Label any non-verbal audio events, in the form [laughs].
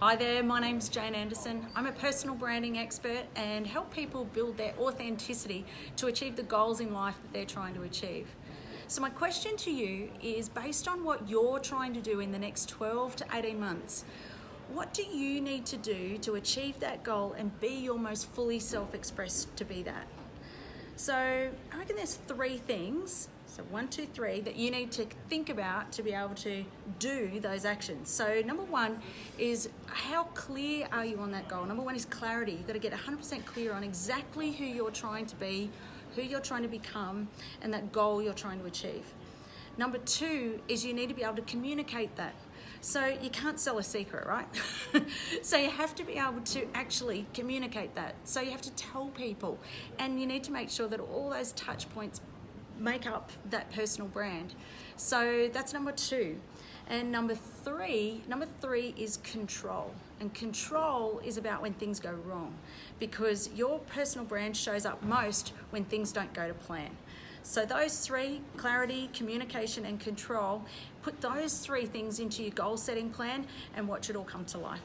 Hi there, my name's Jane Anderson. I'm a personal branding expert and help people build their authenticity to achieve the goals in life that they're trying to achieve. So my question to you is based on what you're trying to do in the next 12 to 18 months, what do you need to do to achieve that goal and be your most fully self-expressed to be that? So I reckon there's three things so one, two, three, that you need to think about to be able to do those actions. So number one is how clear are you on that goal? Number one is clarity. You've got to get 100% clear on exactly who you're trying to be, who you're trying to become, and that goal you're trying to achieve. Number two is you need to be able to communicate that. So you can't sell a secret, right? [laughs] so you have to be able to actually communicate that. So you have to tell people and you need to make sure that all those touch points make up that personal brand. So that's number two. And number three, number three is control. And control is about when things go wrong because your personal brand shows up most when things don't go to plan. So those three, clarity, communication and control, put those three things into your goal setting plan and watch it all come to life.